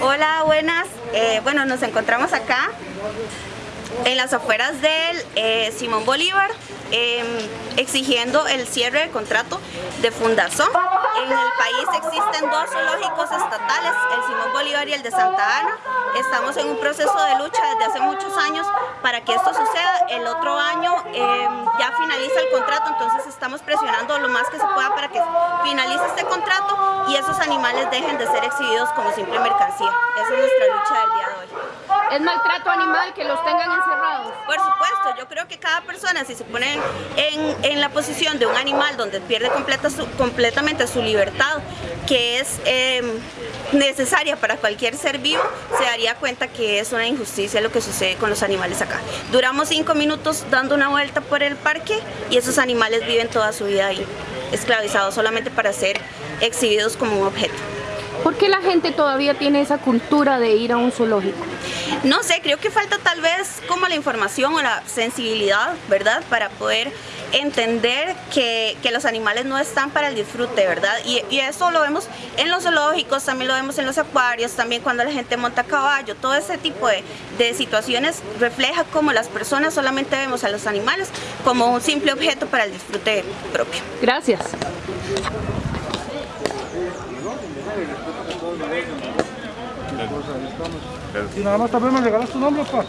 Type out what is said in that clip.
Hola, buenas. Eh, bueno, nos encontramos acá en las afueras del eh, Simón Bolívar em, exigiendo el cierre de contrato de Fundazón. En el país existen dos zoológicos estatales, el Simón Bolívar y el de Santa Ana. Estamos en un proceso de lucha desde hace muchos años para que esto suceda. El otro año em, finaliza el contrato, entonces estamos presionando lo más que se pueda para que finalice este contrato y esos animales dejen de ser exhibidos como simple mercancía. Esa es nuestra lucha del día de hoy. ¿Es maltrato animal que los tengan encerrados? Por supuesto, yo creo que cada persona si se pone en, la posición de un animal donde pierde completamente su libertad, que es em, necesaria para cualquier ser vivo, se daría cuenta que es una injusticia lo que sucede con los animales acá. Duramos cinco minutos dando una vuelta por el parque y esos animales viven toda su vida ahí, esclavizados solamente para ser exhibidos como un objeto. ¿Por qué la gente todavía tiene esa cultura de ir a un zoológico? No sé, creo que falta tal vez como la información o la sensibilidad, ¿verdad? Para poder entender que, que los animales no están para el disfrute, ¿verdad? Y, eso lo vemos en los zoológicos, también lo vemos en los acuarios, también cuando la gente monta caballo, todo ese tipo de, de situaciones refleja cómo las personas solamente vemos a los animales como un simple objeto para el disfrute propio. Gracias. Y nada más también me regalas tu nombre, pa.